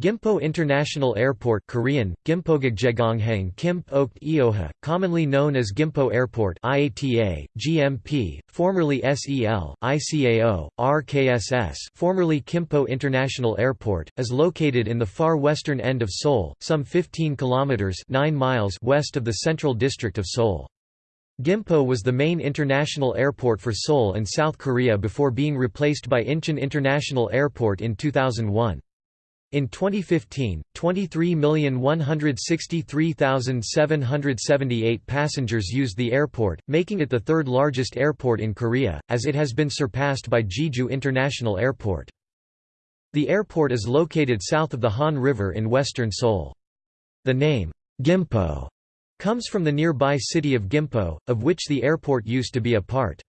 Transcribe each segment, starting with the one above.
Gimpo International Airport Korean, Okt Ioha, commonly known as Gimpo Airport IATA, GMP, formerly SEL, ICAO, RKSS formerly Kimpo International Airport, is located in the far western end of Seoul, some 15 kilometers 9 miles west of the central district of Seoul. Gimpo was the main international airport for Seoul and South Korea before being replaced by Incheon International Airport in 2001. In 2015, 23,163,778 passengers used the airport, making it the third largest airport in Korea, as it has been surpassed by Jeju International Airport. The airport is located south of the Han River in western Seoul. The name, Gimpo, comes from the nearby city of Gimpo, of which the airport used to be a part.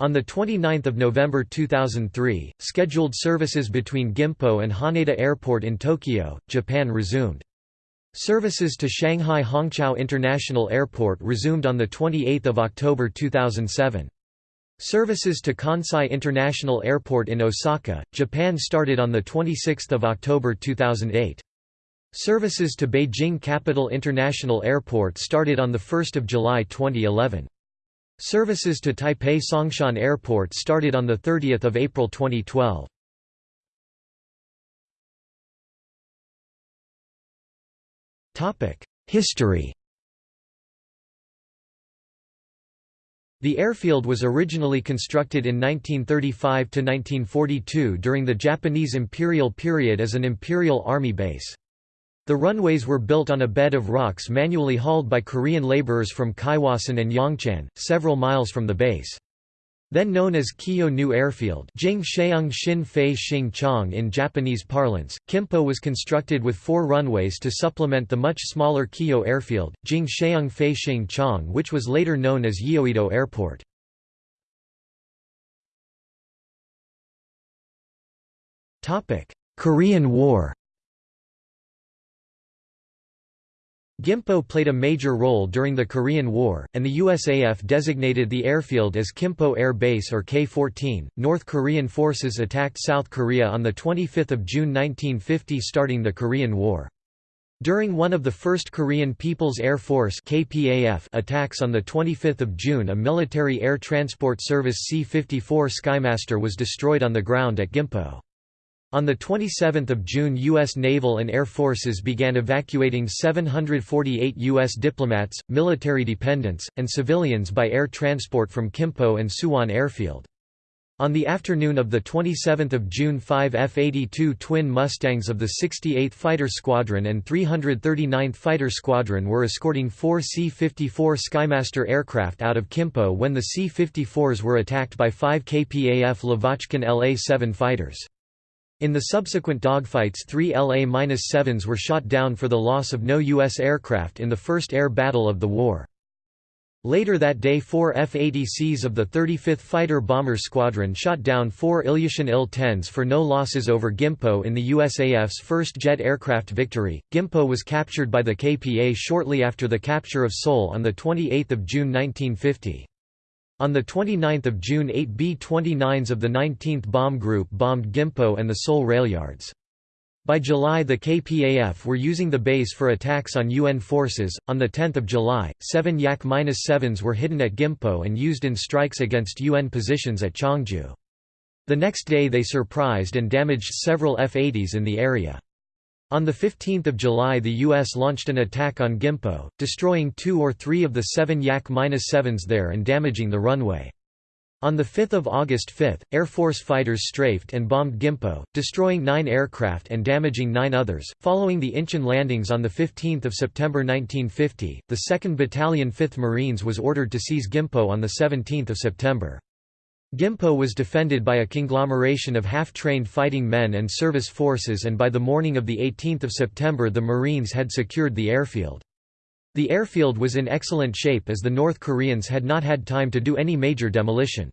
On 29 November 2003, scheduled services between Gimpo and Haneda Airport in Tokyo, Japan resumed. Services to Shanghai Hongqiao International Airport resumed on 28 October 2007. Services to Kansai International Airport in Osaka, Japan started on 26 October 2008. Services to Beijing Capital International Airport started on 1 July 2011. Services to Taipei Songshan Airport started on 30 April 2012. History The airfield was originally constructed in 1935–1942 during the Japanese imperial period as an Imperial Army base. The runways were built on a bed of rocks manually hauled by Korean laborers from Kaiwasan and Yongchan, several miles from the base. Then known as Kiyo New Airfield in Japanese parlance, Kimpo was constructed with four runways to supplement the much smaller Kiyo Airfield, Jing which was later known as Yeouido Airport. Korean War Gimpo played a major role during the Korean War, and the USAF designated the airfield as Kimpo Air Base or K-14. North Korean forces attacked South Korea on 25 June 1950 starting the Korean War. During one of the first Korean People's Air Force KPAF attacks on 25 June a military air transport service C-54 Skymaster was destroyed on the ground at Gimpo. On 27 June U.S. naval and air forces began evacuating 748 U.S. diplomats, military dependents, and civilians by air transport from Kimpo and Suwon Airfield. On the afternoon of 27 June five F-82 twin Mustangs of the 68th Fighter Squadron and 339th Fighter Squadron were escorting four C-54 Skymaster aircraft out of Kimpo when the C-54s were attacked by five KPAF Lavochkin La-7 fighters. In the subsequent dogfights three La-7s were shot down for the loss of no U.S. aircraft in the first air battle of the war. Later that day four F-80Cs of the 35th Fighter Bomber Squadron shot down four Ilyushin Il-10s for no losses over Gimpo in the USAF's first jet aircraft victory. Gimpo was captured by the KPA shortly after the capture of Seoul on 28 June 1950. On 29 June 8 B-29s of the 19th Bomb Group bombed Gimpo and the Seoul railyards. By July the KPAF were using the base for attacks on UN forces. On 10 July, seven Yak-7s were hidden at Gimpo and used in strikes against UN positions at Chongju. The next day they surprised and damaged several F-80s in the area. On 15 July the U.S. launched an attack on Gimpo, destroying two or three of the seven Yak-7s there and damaging the runway. On 5 August 5, Air Force fighters strafed and bombed Gimpo, destroying nine aircraft and damaging nine others. Following the Incheon landings on 15 September 1950, the 2nd Battalion 5th Marines was ordered to seize Gimpo on 17 September. Gimpo was defended by a conglomeration of half-trained fighting men and service forces and by the morning of 18 September the Marines had secured the airfield. The airfield was in excellent shape as the North Koreans had not had time to do any major demolition.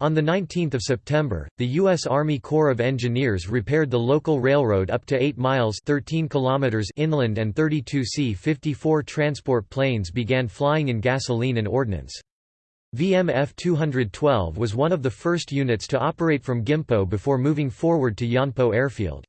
On 19 September, the U.S. Army Corps of Engineers repaired the local railroad up to 8 miles 13 kilometers inland and 32 C-54 transport planes began flying in gasoline and ordnance. VMF 212 was one of the first units to operate from Gimpo before moving forward to Yeonpo Airfield.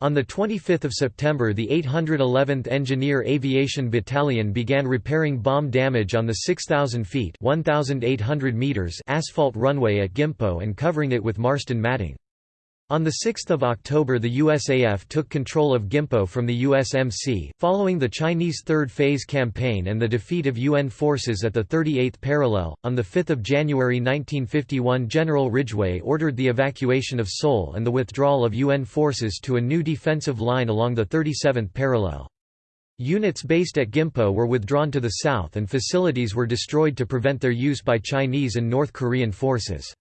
On 25 September the 811th Engineer Aviation Battalion began repairing bomb damage on the 6,000 feet 1,800 meters asphalt runway at Gimpo and covering it with Marston matting. On 6 October the USAF took control of Gimpo from the USMC, following the Chinese Third Phase campaign and the defeat of UN forces at the 38th parallel. On 5 January 1951 General Ridgway ordered the evacuation of Seoul and the withdrawal of UN forces to a new defensive line along the 37th parallel. Units based at Gimpo were withdrawn to the south and facilities were destroyed to prevent their use by Chinese and North Korean forces.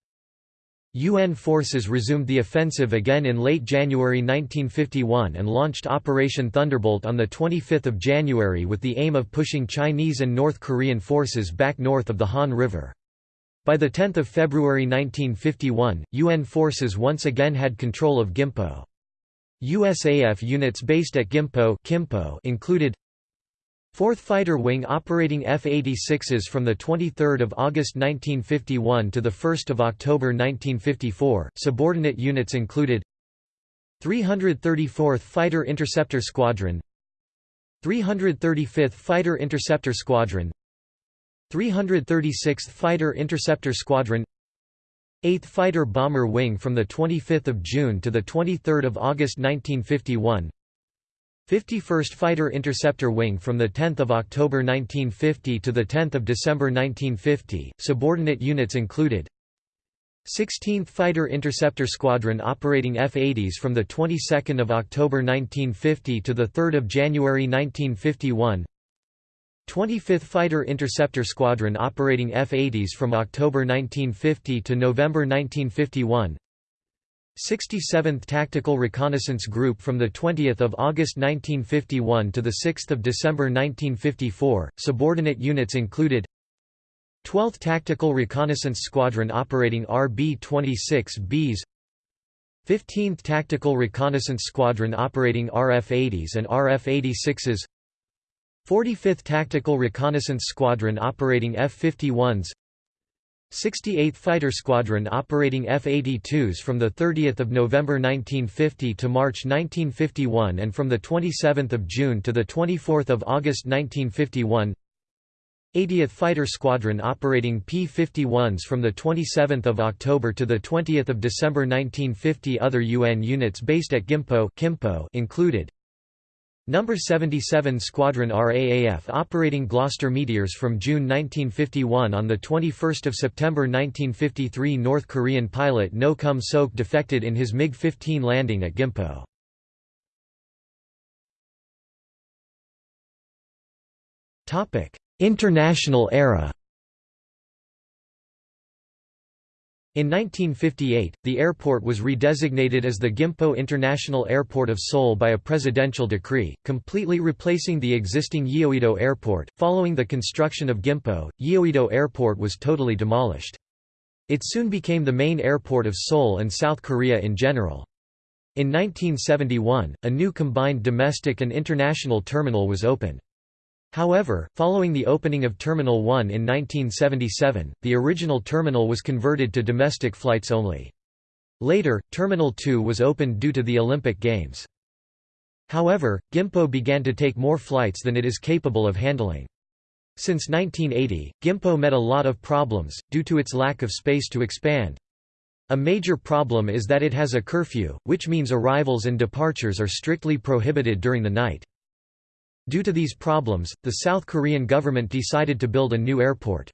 UN forces resumed the offensive again in late January 1951 and launched Operation Thunderbolt on 25 January with the aim of pushing Chinese and North Korean forces back north of the Han River. By 10 February 1951, UN forces once again had control of Gimpo. USAF units based at Gimpo included 4th Fighter Wing operating F-86s from 23 August 1951 to 1 October 1954, subordinate units included 334th Fighter Interceptor Squadron 335th Fighter Interceptor Squadron 336th Fighter Interceptor Squadron 8th Fighter Bomber Wing from 25 June to 23 August 1951 51st Fighter Interceptor Wing from 10 October 1950 to 10 December 1950, subordinate units included 16th Fighter Interceptor Squadron operating F-80s from the 22nd of October 1950 to the 3rd of January 1951. 25th Fighter Interceptor Squadron operating F-80s from October 1950 to November 1951. 67th Tactical Reconnaissance Group from 20 August 1951 to 6 December 1954, subordinate units included 12th Tactical Reconnaissance Squadron operating RB-26Bs 15th Tactical Reconnaissance Squadron operating RF-80s and RF-86s 45th Tactical Reconnaissance Squadron operating F-51s 68th Fighter Squadron operating F-82s from 30 November 1950 to March 1951 and from 27 June to 24 August 1951 80th Fighter Squadron operating P-51s from 27 October to 20 December 1950 Other UN units based at Gimpo included Number 77 Squadron RAAF operating Gloster Meteors from June 1951 on the 21 September 1953 North Korean pilot No Kum Sok defected in his MiG-15 landing at Gimpo. International era In 1958, the airport was redesignated as the Gimpo International Airport of Seoul by a presidential decree, completely replacing the existing Yeouido Airport. Following the construction of Gimpo, Yeouido Airport was totally demolished. It soon became the main airport of Seoul and South Korea in general. In 1971, a new combined domestic and international terminal was opened. However, following the opening of Terminal 1 in 1977, the original terminal was converted to domestic flights only. Later, Terminal 2 was opened due to the Olympic Games. However, Gimpo began to take more flights than it is capable of handling. Since 1980, Gimpo met a lot of problems, due to its lack of space to expand. A major problem is that it has a curfew, which means arrivals and departures are strictly prohibited during the night. Due to these problems, the South Korean government decided to build a new airport.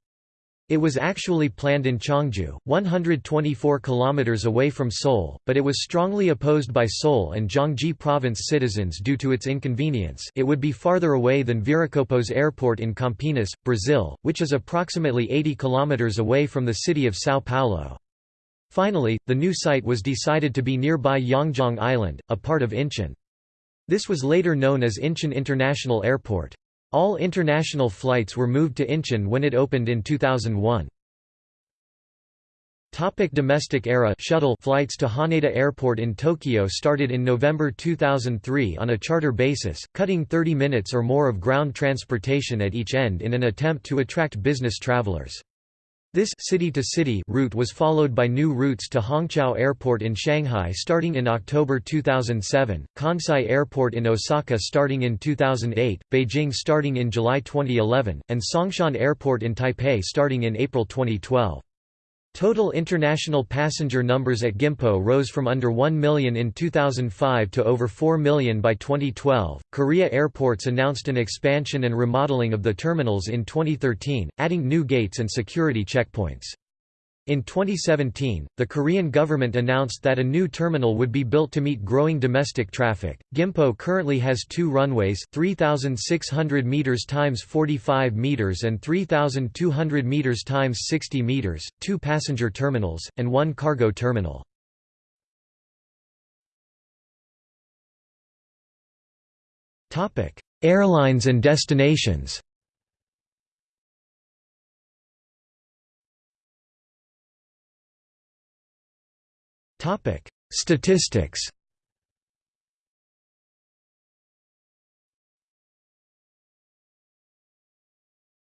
It was actually planned in Cheongju, 124 kilometers away from Seoul, but it was strongly opposed by Seoul and Gyeonggi province citizens due to its inconvenience. It would be farther away than Viracopos Airport in Campinas, Brazil, which is approximately 80 kilometers away from the city of São Paulo. Finally, the new site was decided to be nearby Yeongjong Island, a part of Incheon. This was later known as Incheon International Airport. All international flights were moved to Incheon when it opened in 2001. Topic domestic era shuttle flights to Haneda Airport in Tokyo started in November 2003 on a charter basis, cutting 30 minutes or more of ground transportation at each end in an attempt to attract business travelers. This city-to-city -city route was followed by new routes to Hongqiao Airport in Shanghai starting in October 2007, Kansai Airport in Osaka starting in 2008, Beijing starting in July 2011, and Songshan Airport in Taipei starting in April 2012. Total international passenger numbers at Gimpo rose from under 1 million in 2005 to over 4 million by 2012. Korea Airports announced an expansion and remodeling of the terminals in 2013, adding new gates and security checkpoints. In 2017, the Korean government announced that a new terminal would be built to meet growing domestic traffic. Gimpo currently has two runways, 3600 meters times 45 meters and 3200 meters times 60 meters, two passenger terminals and one cargo terminal. Topic: Airlines and destinations. Topic: Statistics.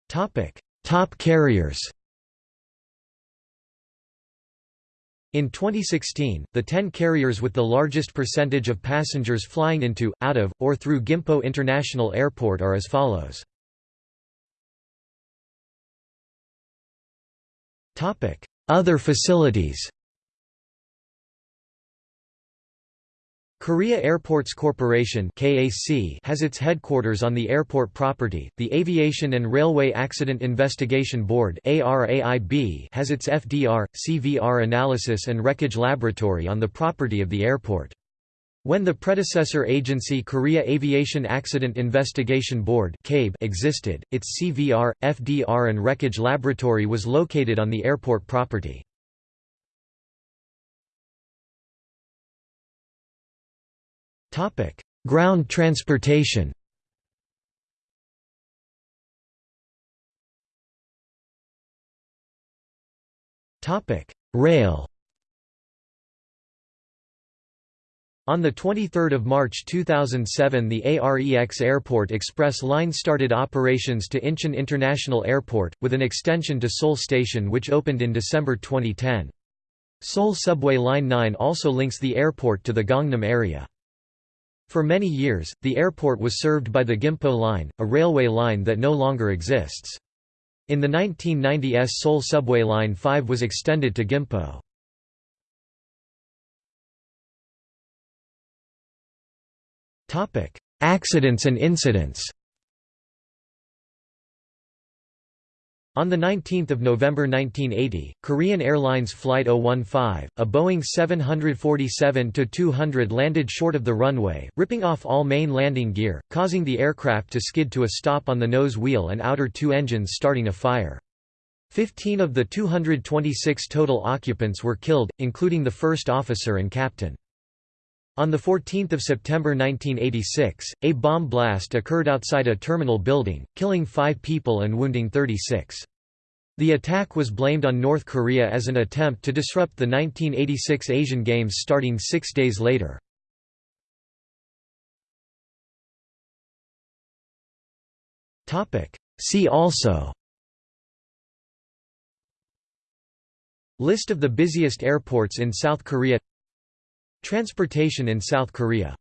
Topic: Top carriers. In 2016, the 10 carriers with the largest percentage of passengers flying into, out of, or through Gimpo International Airport are as follows. Other facilities Korea Airports Corporation (KAC) has its headquarters on the airport property. The Aviation and Railway Accident Investigation Board (ARAIB) has its FDR, CVR analysis and wreckage laboratory on the property of the airport. When the predecessor agency Korea Aviation Accident Investigation Board existed, its CVR, FDR and wreckage laboratory was located on the airport property. Topic: Ground transportation. Topic: Rail. On 23 March 2007 the AREX Airport Express line started operations to Incheon International Airport, with an extension to Seoul Station which opened in December 2010. Seoul Subway Line 9 also links the airport to the Gangnam area. For many years, the airport was served by the Gimpo Line, a railway line that no longer exists. In the 1990s Seoul Subway Line 5 was extended to Gimpo. Accidents and incidents On 19 November 1980, Korean Airlines Flight 015, a Boeing 747-200 landed short of the runway, ripping off all main landing gear, causing the aircraft to skid to a stop on the nose wheel and outer two engines starting a fire. Fifteen of the 226 total occupants were killed, including the first officer and captain. On 14 September 1986, a bomb blast occurred outside a terminal building, killing five people and wounding 36. The attack was blamed on North Korea as an attempt to disrupt the 1986 Asian Games starting six days later. See also List of the busiest airports in South Korea Transportation in South Korea